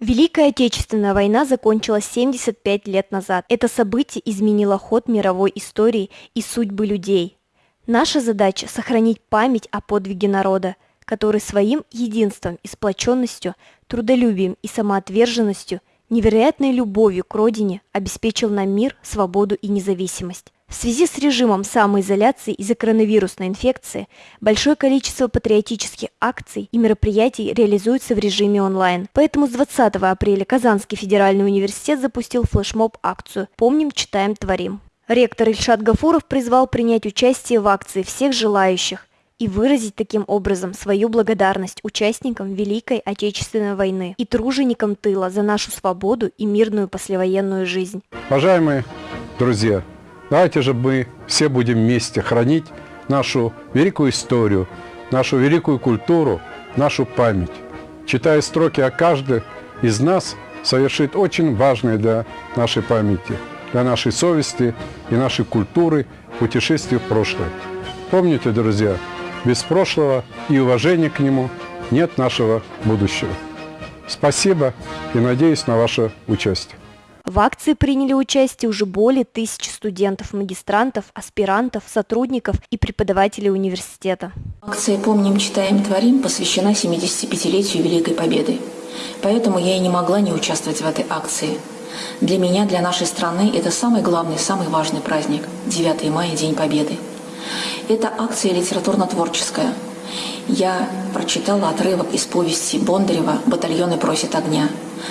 Великая Отечественная война закончилась 75 лет назад. Это событие изменило ход мировой истории и судьбы людей. Наша задача – сохранить память о подвиге народа, который своим единством и сплоченностью, трудолюбием и самоотверженностью, невероятной любовью к родине обеспечил нам мир, свободу и независимость. В связи с режимом самоизоляции из-за коронавирусной инфекции большое количество патриотических акций и мероприятий реализуется в режиме онлайн. Поэтому с 20 апреля Казанский федеральный университет запустил флешмоб-акцию «Помним, читаем, творим». Ректор Ильшат Гафуров призвал принять участие в акции всех желающих и выразить таким образом свою благодарность участникам Великой Отечественной войны и труженикам тыла за нашу свободу и мирную послевоенную жизнь. Уважаемые друзья, Давайте же мы все будем вместе хранить нашу великую историю, нашу великую культуру, нашу память. Читая строки о каждой из нас, совершит очень важное для нашей памяти, для нашей совести и нашей культуры путешествие в прошлое. Помните, друзья, без прошлого и уважения к нему нет нашего будущего. Спасибо и надеюсь на ваше участие. В акции приняли участие уже более тысячи студентов, магистрантов, аспирантов, сотрудников и преподавателей университета. Акция «Помним, читаем, творим» посвящена 75-летию Великой Победы. Поэтому я и не могла не участвовать в этой акции. Для меня, для нашей страны это самый главный, самый важный праздник – 9 мая, День Победы. Это акция литературно-творческая – я прочитала отрывок из повести Бондарева «Батальоны просят огня».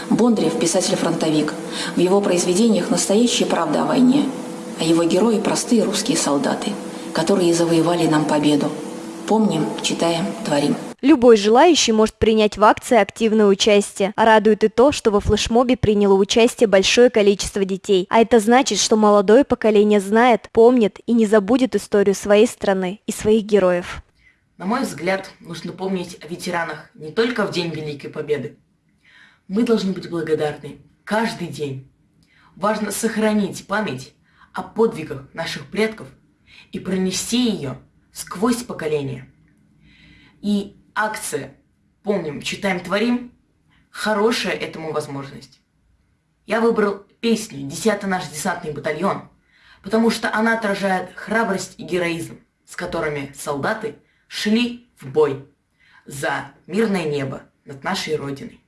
Бондарев – писатель-фронтовик. В его произведениях настоящая правда о войне, а его герои – простые русские солдаты, которые завоевали нам победу. Помним, читаем, творим. Любой желающий может принять в акции активное участие. Радует и то, что во флешмобе приняло участие большое количество детей. А это значит, что молодое поколение знает, помнит и не забудет историю своей страны и своих героев. На мой взгляд, нужно помнить о ветеранах не только в День Великой Победы. Мы должны быть благодарны каждый день. Важно сохранить память о подвигах наших предков и пронести ее сквозь поколения. И акция «Помним, читаем, творим» – хорошая этому возможность. Я выбрал песню «Десятый наш десантный батальон», потому что она отражает храбрость и героизм, с которыми солдаты – шли в бой за мирное небо над нашей Родиной.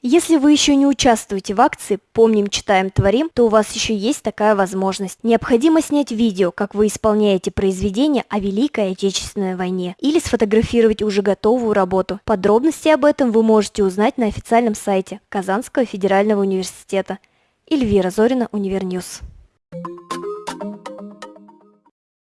Если вы еще не участвуете в акции «Помним, читаем, творим», то у вас еще есть такая возможность. Необходимо снять видео, как вы исполняете произведение о Великой Отечественной войне, или сфотографировать уже готовую работу. Подробности об этом вы можете узнать на официальном сайте Казанского федерального университета. Эльвира Зорина, Универньюз.